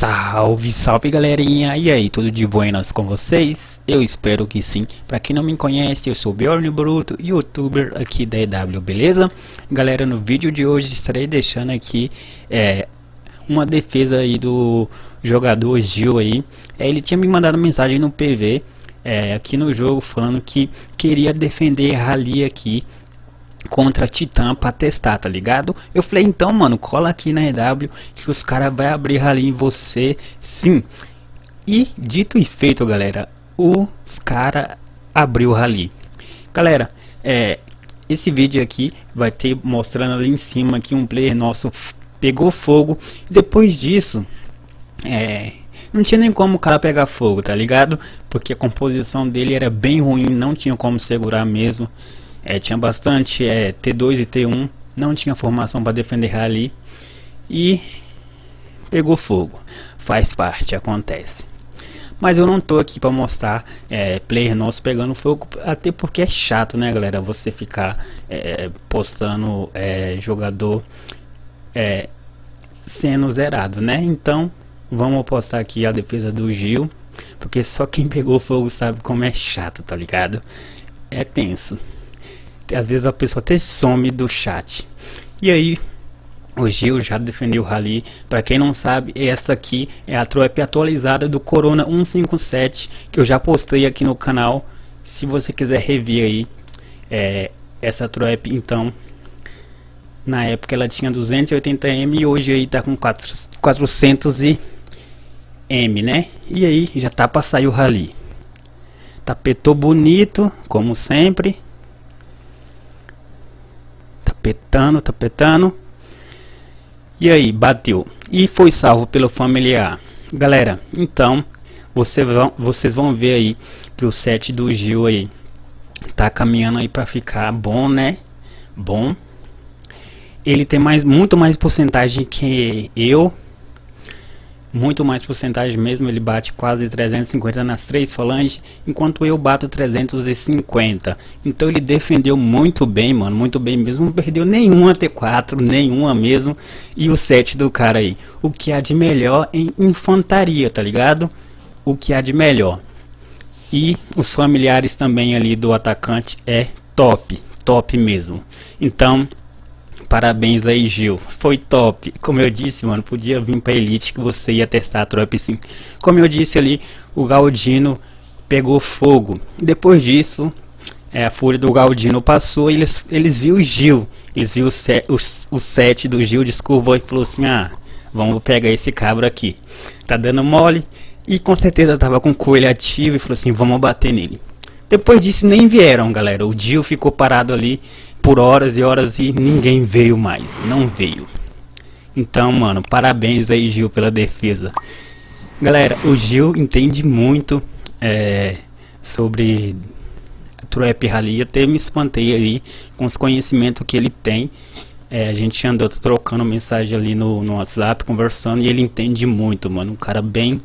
Salve, salve galerinha! E aí, tudo de buenas com vocês? Eu espero que sim. Pra quem não me conhece, eu sou Bjorn Bruto, youtuber aqui da EW, beleza? Galera, no vídeo de hoje estarei deixando aqui é, uma defesa aí do jogador Gil aí. É, ele tinha me mandado mensagem no PV é, aqui no jogo falando que queria defender Rally aqui contra Titã pra testar, tá ligado? Eu falei, então, mano, cola aqui na EW que os caras vai abrir rally em você, sim. E dito e feito, galera, os caras abriu rally. Galera, é, esse vídeo aqui vai ter mostrando ali em cima que um player nosso pegou fogo. Depois disso, é, não tinha nem como o cara pegar fogo, tá ligado? Porque a composição dele era bem ruim, não tinha como segurar mesmo. É, tinha bastante é, T2 e T1, não tinha formação para defender rally e pegou fogo. Faz parte, acontece. Mas eu não tô aqui para mostrar é, player nosso pegando fogo, até porque é chato, né, galera? Você ficar é, postando é, jogador é, sendo zerado, né? Então, vamos postar aqui a defesa do Gil, porque só quem pegou fogo sabe como é chato, tá ligado? É tenso às vezes a pessoa até some do chat. E aí, o Gil já defendeu o Rally. Para quem não sabe, essa aqui é a trap atualizada do Corona 157 que eu já postei aqui no canal. Se você quiser rever aí é, essa trap, então na época ela tinha 280M e hoje aí tá com 400M, né? E aí já tá para sair o Rally. Tapetou bonito, como sempre tapetando, tapetando. E aí, bateu. E foi salvo pelo familiar. Galera, então, você vão, vocês vão ver aí que o set do Gil aí tá caminhando aí para ficar bom, né? Bom. Ele tem mais, muito mais porcentagem que eu muito mais porcentagem mesmo, ele bate quase 350 nas três falanges, enquanto eu bato 350. Então ele defendeu muito bem, mano, muito bem mesmo, não perdeu nenhuma T4, nenhuma mesmo, e o set do cara aí. O que há de melhor em infantaria, tá ligado? O que há de melhor. E os familiares também ali do atacante é top, top mesmo. Então, Parabéns aí, Gil. Foi top. Como eu disse, mano, podia vir pra Elite que você ia testar a tropa sim. Como eu disse ali, o Galdino pegou fogo. Depois disso, é, a fúria do Galdino passou e eles, eles viu o Gil. Eles viu o, set, o, o set do Gil, descurvou e falou assim, ah, vamos pegar esse cabra aqui. Tá dando mole. E com certeza tava com o coelho ativo e falou assim, vamos bater nele. Depois disso nem vieram, galera. O Gil ficou parado ali por horas e horas e ninguém veio mais, não veio. Então, mano, parabéns aí, Gil, pela defesa. Galera, o Gil entende muito é, sobre Trap Rally. Até me espantei aí com os conhecimentos que ele tem. É, a gente andou trocando mensagem ali no, no WhatsApp, conversando, e ele entende muito, mano. Um cara bem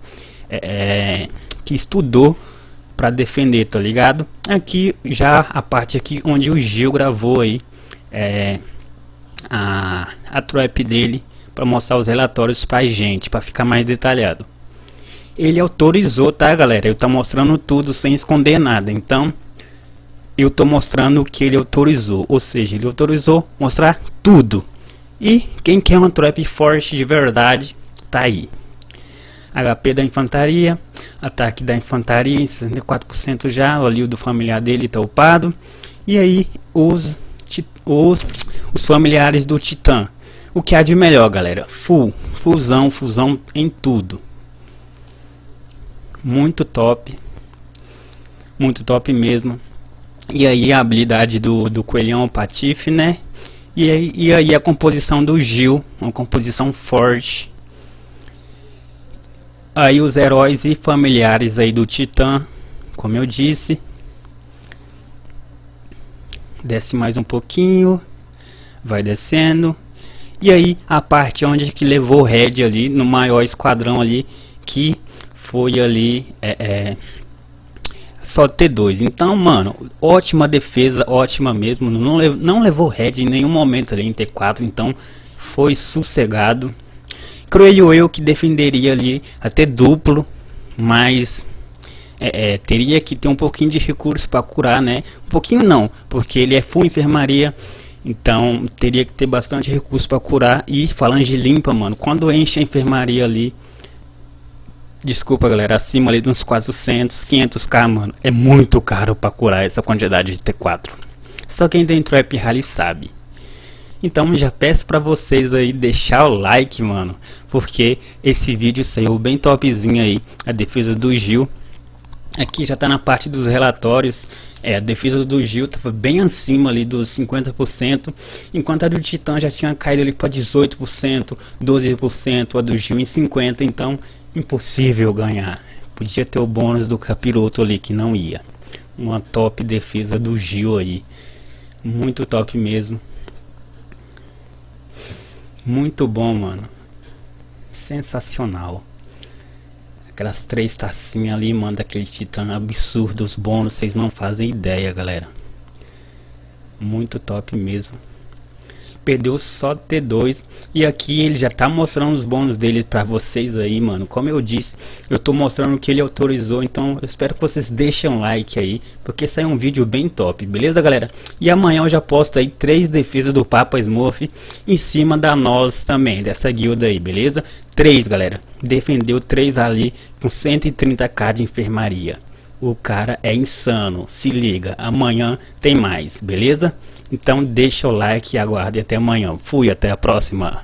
é, é que estudou para defender, tá ligado? Aqui já a parte aqui onde o Gil gravou aí é, a, a trap dele para mostrar os relatórios pra gente, para ficar mais detalhado. Ele autorizou, tá galera? Eu tô mostrando tudo sem esconder nada, então eu tô mostrando o que ele autorizou, ou seja, ele autorizou mostrar tudo. E quem quer uma trap forte de verdade, tá aí. HP da infantaria, ataque da infantaria, 64% já, ali o do familiar dele tá upado. E aí os, os, os familiares do Titã. O que há de melhor, galera? Full, fusão, fusão em tudo. Muito top. Muito top mesmo. E aí a habilidade do, do coelhão patife, né? E aí, e aí a composição do Gil, uma composição forte Aí os heróis e familiares aí do Titã, como eu disse. Desce mais um pouquinho, vai descendo. E aí a parte onde que levou o Red ali, no maior esquadrão ali, que foi ali é, é, só T2. Então, mano, ótima defesa, ótima mesmo. Não, não levou Red em nenhum momento ali em T4, então foi sossegado. Creio eu que defenderia ali até duplo, mas é, é, teria que ter um pouquinho de recurso para curar, né? Um pouquinho não, porque ele é full enfermaria, então teria que ter bastante recurso para curar e falange limpa, mano. Quando enche a enfermaria ali, desculpa galera, acima ali de uns 400, 500k, mano, é muito caro para curar essa quantidade de T4. Só quem tem Trap Rally sabe. Então já peço para vocês aí deixar o like, mano, porque esse vídeo saiu bem topzinho aí, a defesa do Gil. Aqui já está na parte dos relatórios, é, a defesa do Gil estava bem acima ali dos 50%, enquanto a do Titã já tinha caído ali para 18%, 12%, a do Gil em 50%, então impossível ganhar. Podia ter o bônus do capiroto ali que não ia. Uma top defesa do Gil aí, muito top mesmo. Muito bom, mano. Sensacional. Aquelas três tacinhas ali, mano, daquele titã absurdo. Os bônus, vocês não fazem ideia, galera. Muito top mesmo perdeu só T2 e aqui ele já tá mostrando os bônus dele para vocês aí, mano. Como eu disse, eu tô mostrando que ele autorizou, então eu espero que vocês deixem um like aí, porque sai um vídeo bem top, beleza, galera? E amanhã eu já posto aí três defesas do Papa Smurf em cima da nós também, dessa guilda aí, beleza? Três, galera. Defendeu três ali com 130k de enfermaria. O cara é insano, se liga, amanhã tem mais, beleza? Então deixa o like e aguarde até amanhã. Fui, até a próxima.